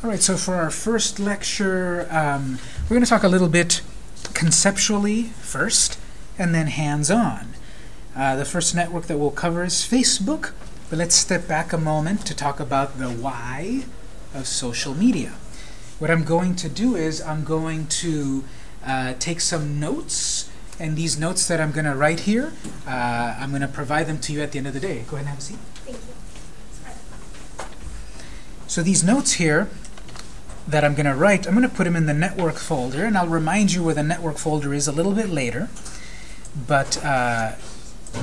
All right, so for our first lecture, um, we're going to talk a little bit conceptually first, and then hands-on. Uh, the first network that we'll cover is Facebook, but let's step back a moment to talk about the why of social media. What I'm going to do is I'm going to uh, take some notes, and these notes that I'm going to write here, uh, I'm going to provide them to you at the end of the day. Go ahead and have a seat. Thank you. So these notes here that I'm going to write, I'm going to put them in the network folder, and I'll remind you where the network folder is a little bit later. But uh,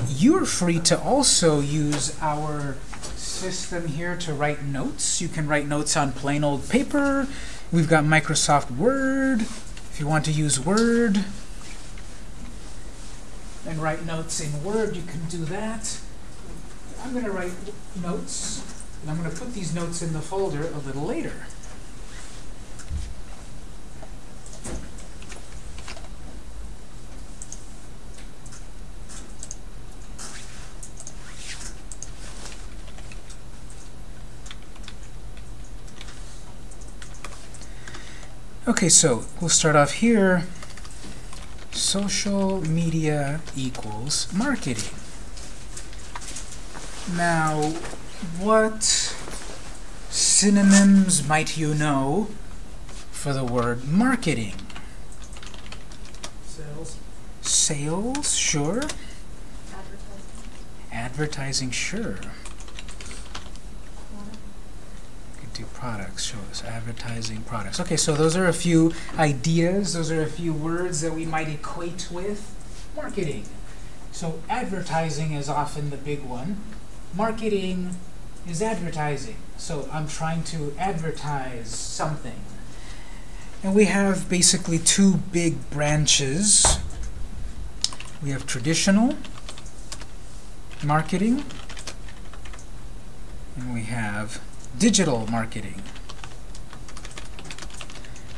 you're free to also use our system here to write notes. You can write notes on plain old paper. We've got Microsoft Word. If you want to use Word and write notes in Word, you can do that. I'm going to write notes, and I'm going to put these notes in the folder a little later. Okay, so we'll start off here. Social media equals marketing. Now, what synonyms might you know for the word marketing? Sales. Sales, sure. Advertising. Advertising, sure. Could do products, shows, advertising products. Okay, so those are a few ideas, those are a few words that we might equate with marketing. So advertising is often the big one. Marketing is advertising. So I'm trying to advertise something. And we have basically two big branches. We have traditional marketing, and we have digital marketing.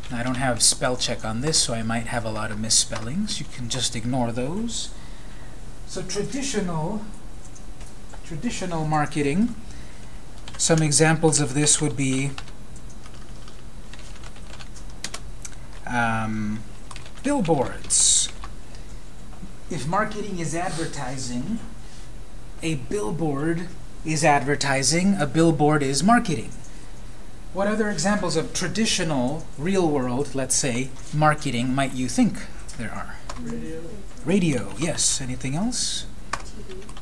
Now, I don't have spell check on this, so I might have a lot of misspellings. You can just ignore those. So traditional, traditional marketing, some examples of this would be um, billboards. If marketing is advertising, a billboard is advertising, a billboard is marketing. What other examples of traditional, real world, let's say, marketing might you think there are? Radio. Radio, yes. Anything else?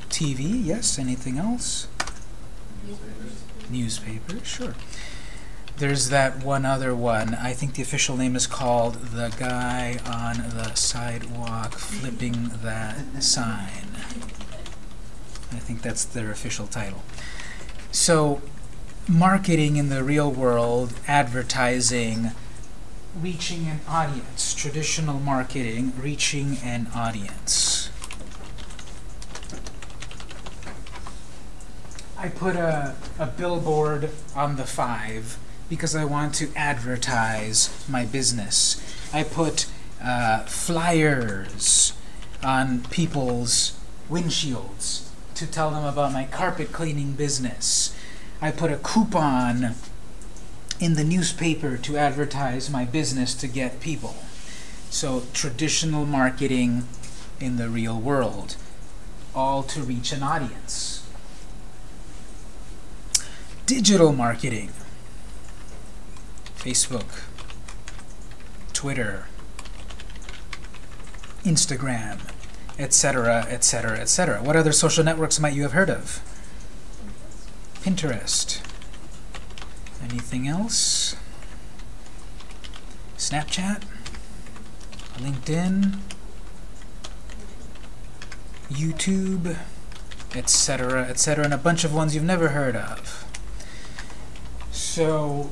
TV. TV, yes. Anything else? Newspapers. Newspaper, sure. There's that one other one. I think the official name is called The Guy on the Sidewalk Flipping That Sign. I think that's their official title. So, marketing in the real world, advertising, reaching an audience. Traditional marketing, reaching an audience. I put a, a billboard on the 5 because I want to advertise my business. I put uh, flyers on people's windshields to tell them about my carpet cleaning business. I put a coupon in the newspaper to advertise my business to get people. So traditional marketing in the real world, all to reach an audience. Digital marketing. Facebook, Twitter, Instagram, etc., etc., etc. What other social networks might you have heard of? Pinterest. Anything else? Snapchat? LinkedIn? YouTube? Etc., etc., and a bunch of ones you've never heard of. So,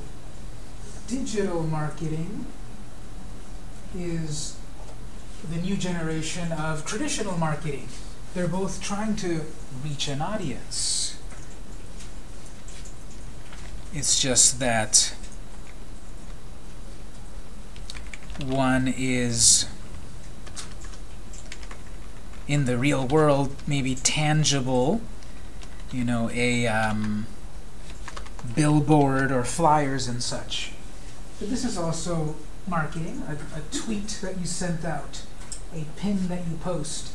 digital marketing is the new generation of traditional marketing. They're both trying to reach an audience. It's just that one is in the real world maybe tangible, you know, a um, billboard or flyers and such. But this is also marketing, a, a tweet that you sent out, a pin that you post,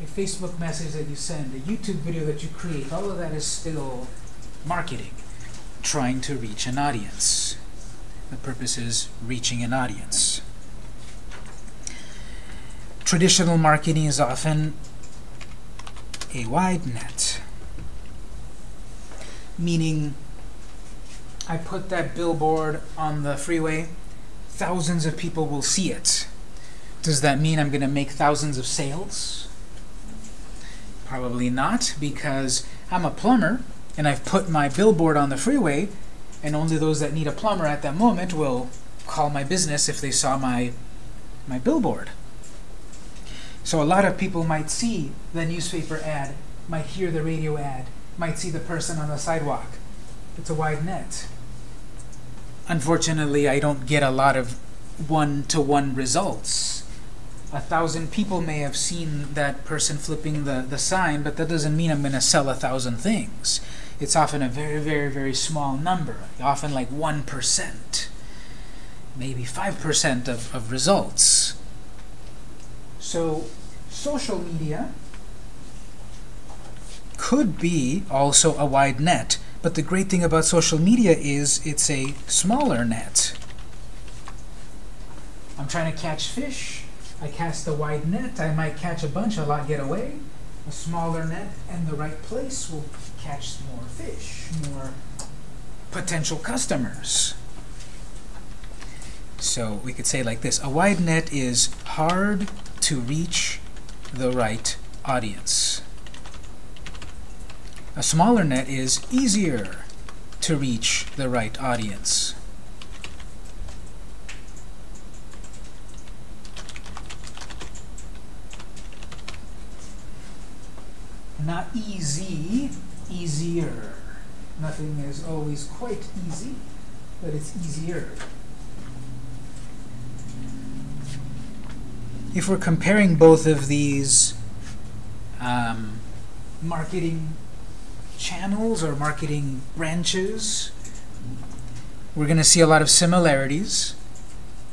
a Facebook message that you send, a YouTube video that you create. All of that is still marketing, trying to reach an audience. The purpose is reaching an audience. Traditional marketing is often a wide net, meaning I put that billboard on the freeway, thousands of people will see it. Does that mean I'm going to make thousands of sales? Probably not, because I'm a plumber and I've put my billboard on the freeway, and only those that need a plumber at that moment will call my business if they saw my my billboard. So a lot of people might see the newspaper ad, might hear the radio ad, might see the person on the sidewalk. It's a wide net. Unfortunately, I don't get a lot of one-to-one results. A thousand people may have seen that person flipping the, the sign, but that doesn't mean I'm going to sell a thousand things. It's often a very, very, very small number, often like 1%, maybe 5% of, of results. So social media could be also a wide net, but the great thing about social media is it's a smaller net. I'm trying to catch fish. I cast a wide net. I might catch a bunch, a lot get away. A smaller net and the right place will catch more fish, more potential customers. So we could say like this, a wide net is hard to reach the right audience. A smaller net is easier to reach the right audience. Not easy, easier. Nothing is always quite easy, but it's easier. If we're comparing both of these um, marketing channels or marketing branches, we're going to see a lot of similarities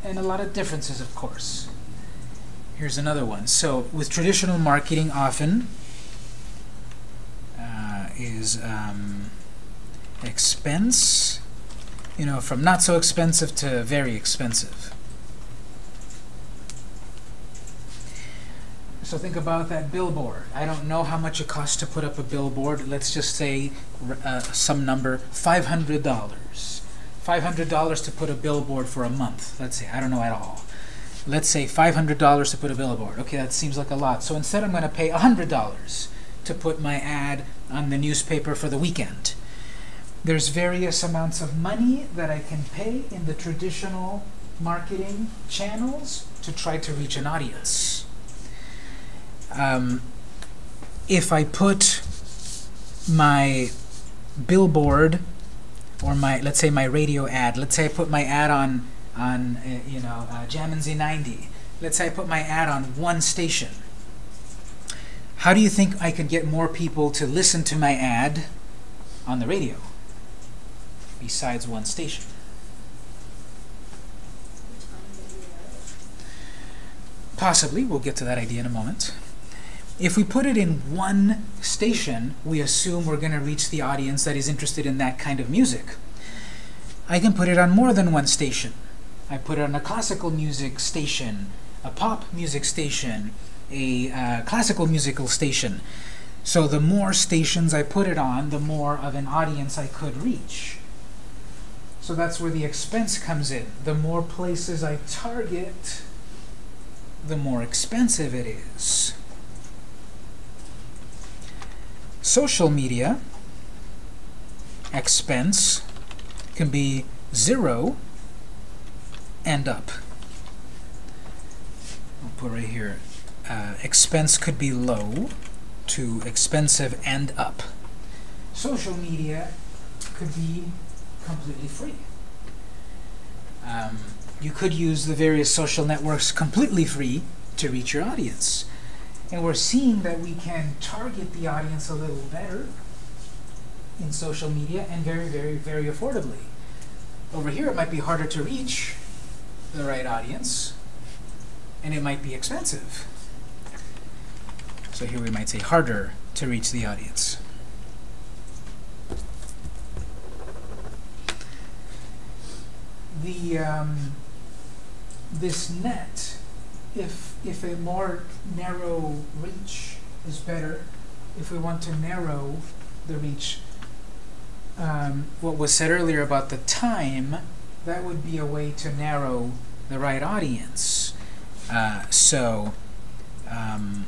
and a lot of differences, of course. Here's another one. So with traditional marketing, often is um, expense, you know, from not so expensive to very expensive. So think about that billboard. I don't know how much it costs to put up a billboard. Let's just say uh, some number, $500. $500 to put a billboard for a month. Let's say, I don't know at all. Let's say $500 to put a billboard. Okay, that seems like a lot. So instead I'm going to pay $100 to put my ad on the newspaper for the weekend. There's various amounts of money that I can pay in the traditional marketing channels to try to reach an audience um, if I put my billboard or my, let's say my radio ad, let's say I put my ad on, on uh, you know, uh, Jammin' Z90. Let's say I put my ad on one station. How do you think I could get more people to listen to my ad on the radio besides one station? Possibly. We'll get to that idea in a moment. If we put it in one station, we assume we're going to reach the audience that is interested in that kind of music. I can put it on more than one station. I put it on a classical music station, a pop music station, a uh, classical musical station. So the more stations I put it on, the more of an audience I could reach. So that's where the expense comes in. The more places I target, the more expensive it is. Social media expense can be zero and up. I'll put right here. Uh, expense could be low to expensive and up. Social media could be completely free. Um, you could use the various social networks completely free to reach your audience. And we're seeing that we can target the audience a little better in social media and very, very, very affordably. Over here, it might be harder to reach the right audience, and it might be expensive. So here we might say harder to reach the audience. The um, this net, if if a more narrow reach is better, if we want to narrow the reach, um, what was said earlier about the time, that would be a way to narrow the right audience. Uh, so um,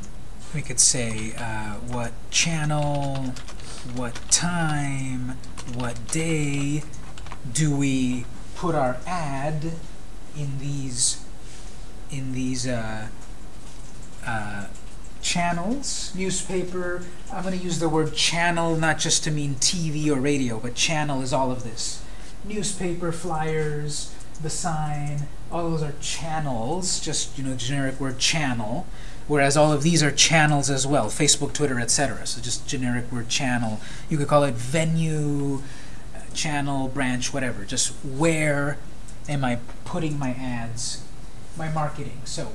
we could say uh, what channel, what time, what day do we put our ad in these in these uh, uh, channels, newspaper. I'm going to use the word channel not just to mean TV or radio, but channel is all of this. Newspaper, flyers, the sign, all those are channels, just you know, generic word channel. Whereas all of these are channels as well, Facebook, Twitter, etc. So just generic word channel. You could call it venue, uh, channel, branch, whatever. Just where am I putting my ads, my marketing? So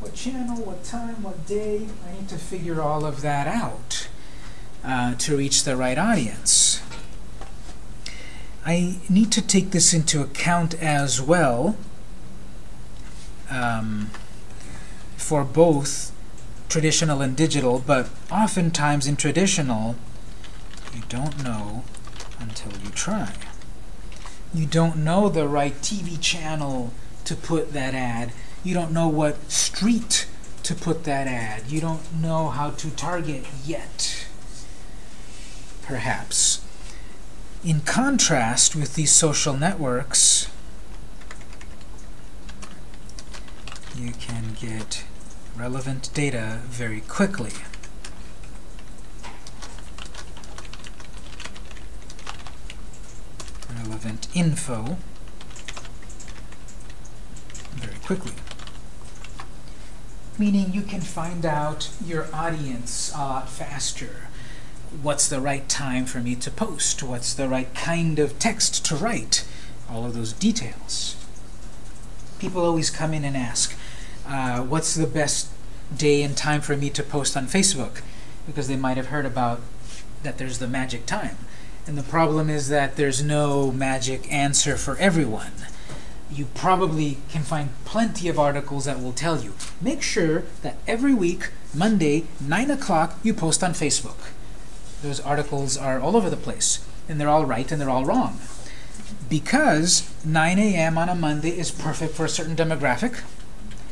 what channel, what time, what day, I need to figure all of that out uh, to reach the right audience. I need to take this into account as well um, for both traditional and digital, but oftentimes in traditional, you don't know until you try. You don't know the right TV channel to put that ad. You don't know what street to put that ad. You don't know how to target yet, perhaps. In contrast with these social networks, you can get relevant data very quickly. Relevant info very quickly. Meaning you can find out your audience lot faster. What's the right time for me to post? What's the right kind of text to write? All of those details. People always come in and ask, uh, what's the best day and time for me to post on Facebook? Because they might have heard about that there's the magic time. And the problem is that there's no magic answer for everyone. You probably can find plenty of articles that will tell you. Make sure that every week, Monday, 9 o'clock, you post on Facebook. Those articles are all over the place, and they're all right and they're all wrong. Because 9 a.m. on a Monday is perfect for a certain demographic,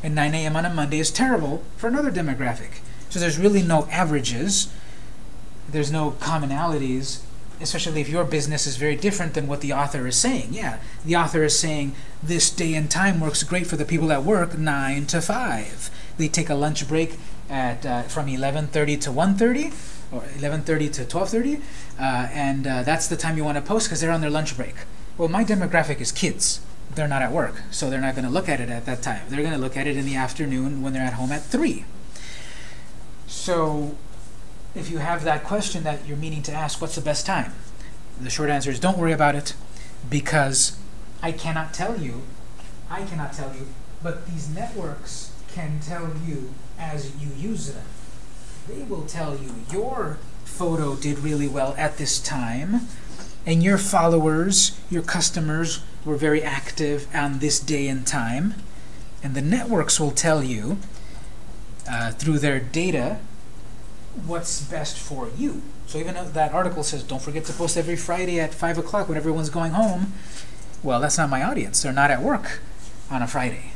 and 9 a.m. on a Monday is terrible for another demographic. So there's really no averages. There's no commonalities, especially if your business is very different than what the author is saying. Yeah, the author is saying this day and time works great for the people that work, 9 to 5. They take a lunch break at uh, from 11.30 to 1.30, or 11.30 to 12.30, uh, and uh, that's the time you want to post because they're on their lunch break. Well, my demographic is kids they're not at work, so they're not going to look at it at that time. They're going to look at it in the afternoon when they're at home at 3. So if you have that question that you're meaning to ask, what's the best time? The short answer is don't worry about it because I cannot tell you, I cannot tell you, but these networks can tell you as you use them. They will tell you your photo did really well at this time, and your followers, your customers, were very active on this day and time. And the networks will tell you, uh, through their data, what's best for you. So even though that article says, don't forget to post every Friday at 5 o'clock when everyone's going home, well, that's not my audience. They're not at work on a Friday.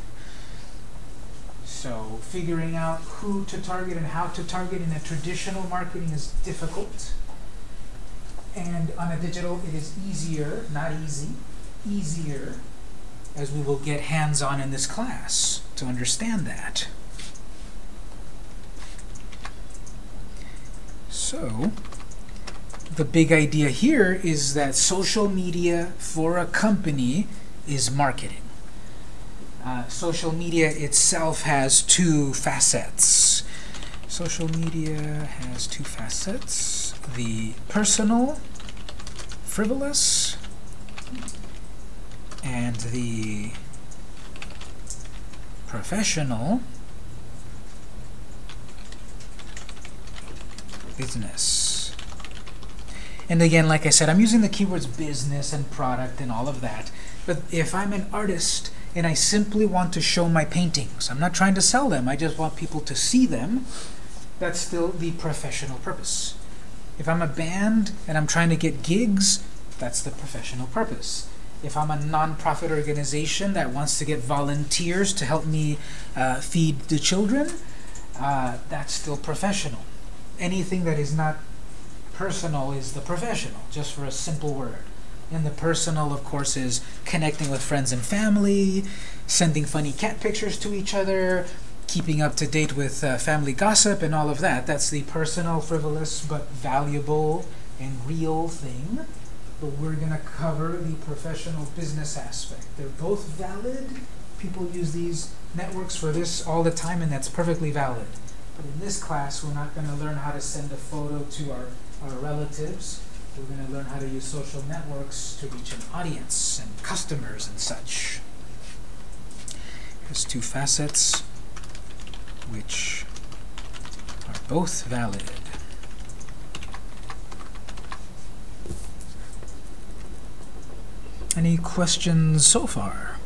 So figuring out who to target and how to target in a traditional marketing is difficult. And on a digital, it is easier, not easy, easier, as we will get hands-on in this class to understand that. So, the big idea here is that social media for a company is marketing. Uh, social media itself has two facets. Social media has two facets. The personal frivolous and the professional business. And again, like I said, I'm using the keywords business and product and all of that. But if I'm an artist and I simply want to show my paintings, I'm not trying to sell them, I just want people to see them, that's still the professional purpose. If I'm a band and I'm trying to get gigs, that's the professional purpose. If I'm a nonprofit organization that wants to get volunteers to help me uh, feed the children, uh, that's still professional. Anything that is not personal is the professional, just for a simple word. And the personal, of course, is connecting with friends and family, sending funny cat pictures to each other, keeping up to date with uh, family gossip and all of that. That's the personal, frivolous, but valuable and real thing. But we're going to cover the professional business aspect. They're both valid. People use these networks for this all the time, and that's perfectly valid. But in this class, we're not going to learn how to send a photo to our, our relatives. We're going to learn how to use social networks to reach an audience and customers and such. Here's two facets which are both valid. Any questions so far?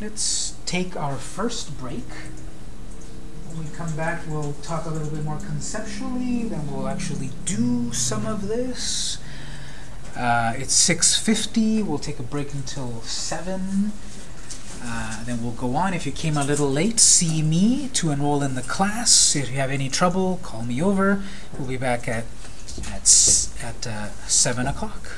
Let's take our first break. When we come back, we'll talk a little bit more conceptually, then we'll actually do some of this. Uh, it's 6.50, we'll take a break until 7. Uh, then we'll go on. If you came a little late, see me to enroll in the class. If you have any trouble, call me over. We'll be back at at, at uh, 7 o'clock.